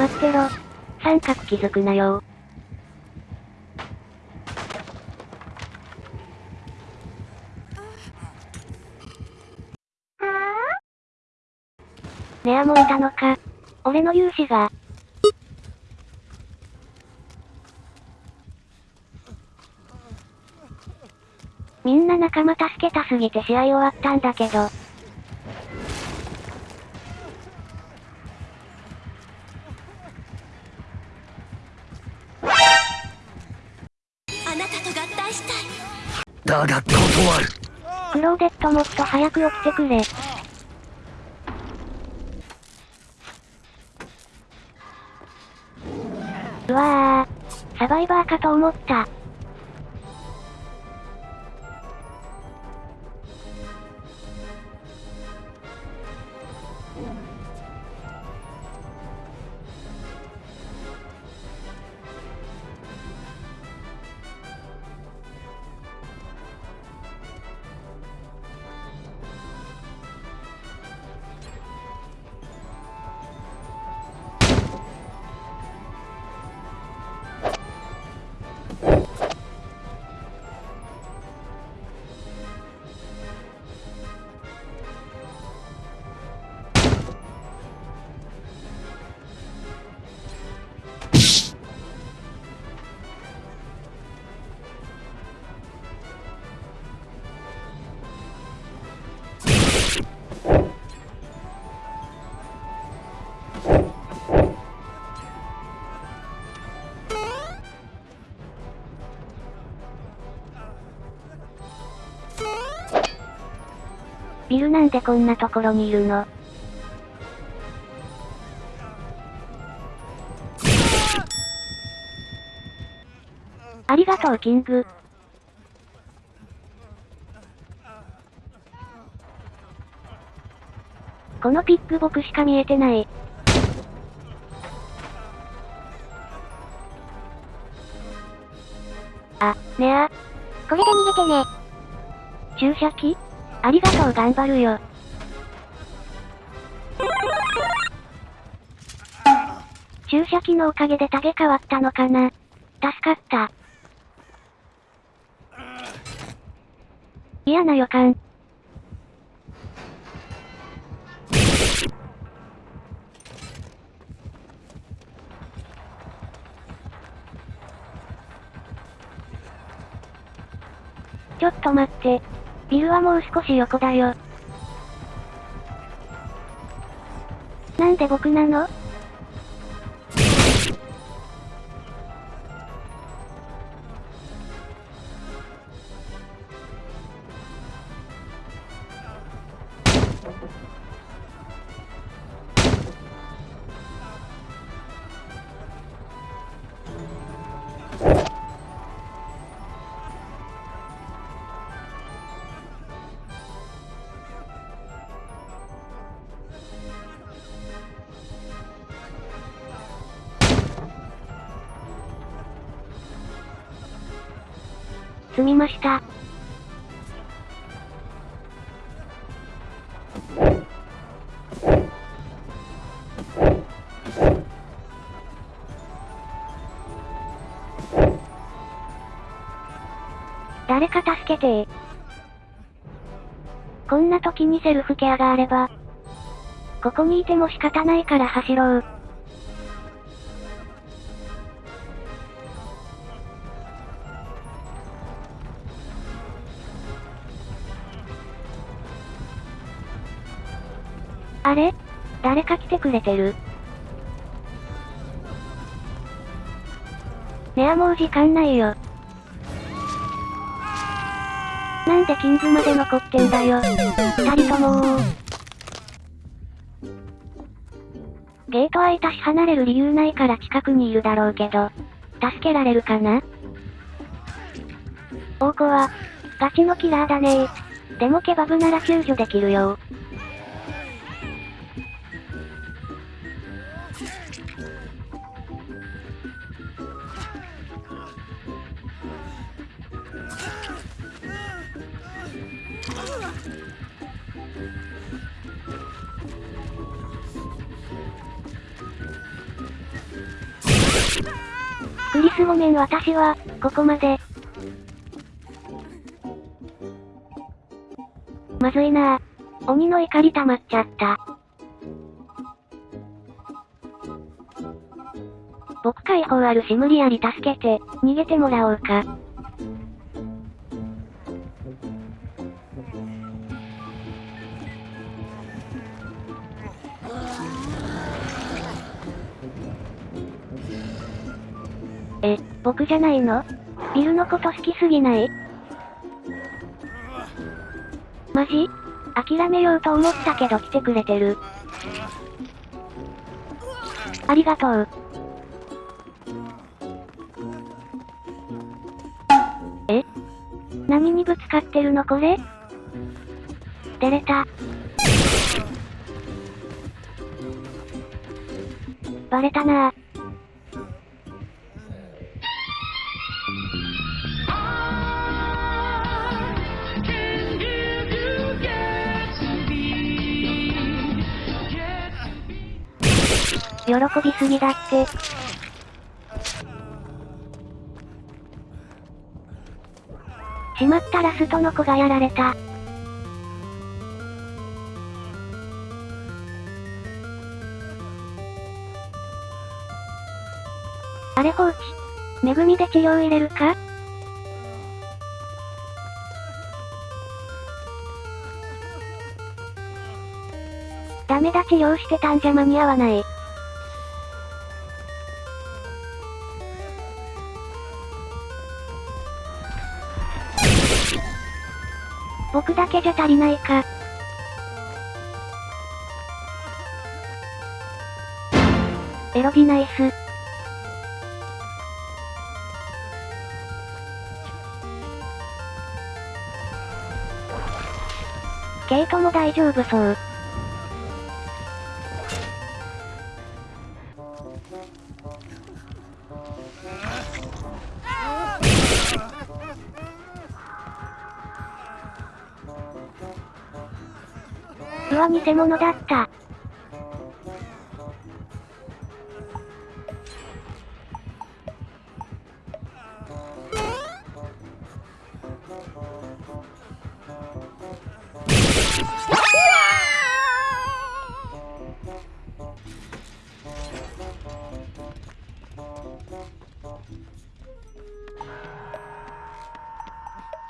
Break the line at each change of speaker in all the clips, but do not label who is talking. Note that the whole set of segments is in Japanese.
待ってろ。三角気づくなよネアもいたのか。俺の勇姿が。みんな仲間助けたすぎて試合終わったんだけど。クローデットもっと早く起きてくれ。うわぁ、サバイバーかと思った。ビルなんでこんなところにいるの？ありがとうキング。このピック僕しか見えてない。あ、ねあ。
これで逃げてね
注射器？ありがとう頑張るよ。注射器のおかげでタゲ変わったのかな助かった。嫌な予感。ちょっと待って。ビルはもう少し横だよ。なんで僕なの？すみました。誰か助けてこんな時にセルフケアがあれば。ここにいても仕方ないから走ろう。あれ？誰か来てくれてる？ねあもう時間ないよ。なんでキングまで残ってんだよ。二人ともゲート開いたし離れる理由ないから近くにいるだろうけど、助けられるかな？大子は、ガチのキラーだねでもケバブなら救助できるよ。クリスごめん私は、ここまで。まずいなぁ。鬼の怒り溜まっちゃった。僕解放あるし無理やり助けて、逃げてもらおうか。え、僕じゃないの？ビルのこと好きすぎない？マジ？諦めようと思ったけど来てくれてる。ありがとう。え？何にぶつかってるのこれ？出れた。バレたなぁ。喜びすぎだって。しまったラストの子がやられた。あれ放置。めぐみで治療入れるか？ダメだ治療してたんじゃ間に合わない。僕だけじゃ足りないか。エロビナイス。ケイトも大丈夫そう。うわ、偽物だった。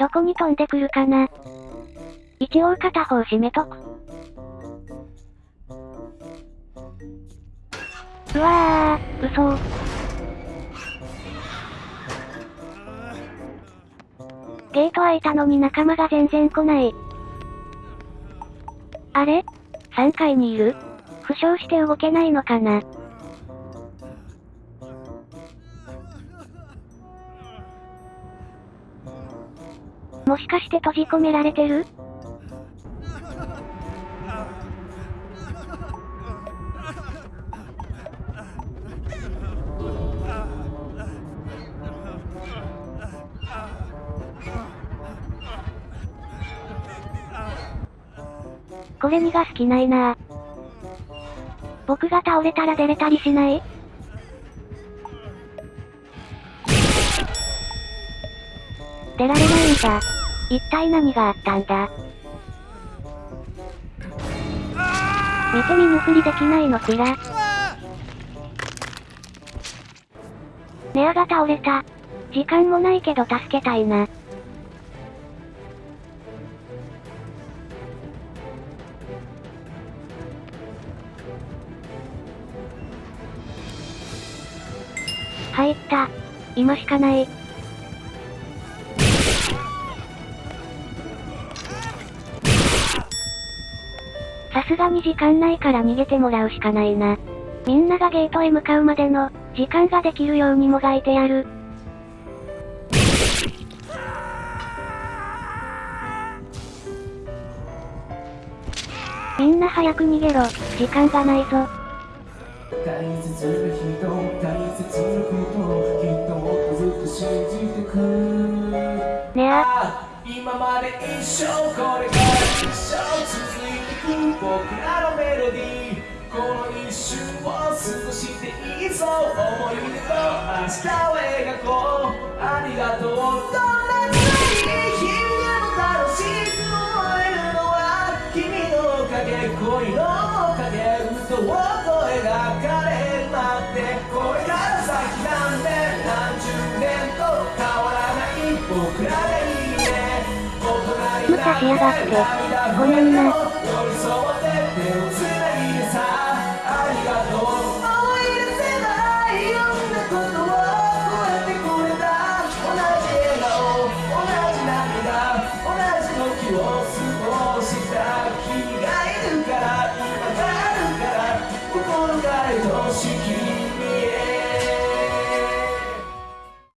どこに飛んでくるかな一応片方閉めとく。うわー、嘘。ゲート開いたのに仲間が全然来ない。あれ ?3 階にいる？負傷して動けないのかな？もしかして閉じ込められてる？これ逃がす気ないな僕が倒れたら出れたりしない？出られないんだ。一体何があったんだ？見て見ぬふりできないのくら。ネアが倒れた。時間もないけど助けたいな。入った。今しかない。さすがに時間ないから逃げてもらうしかないな。みんながゲートへ向かうまでの、時間ができるようにもがいてやる。みんな早く逃げろ、時間がないぞ。ね。あ、
今まで一生これから一生続いていく僕らのメロディーこの一瞬を過ごしていいぞ思い出と明日を描こうありがとう。どんな辛い日々でも楽しく思えるのは君のおかげ恋のおかげ嘘とがって
ごめんな
さい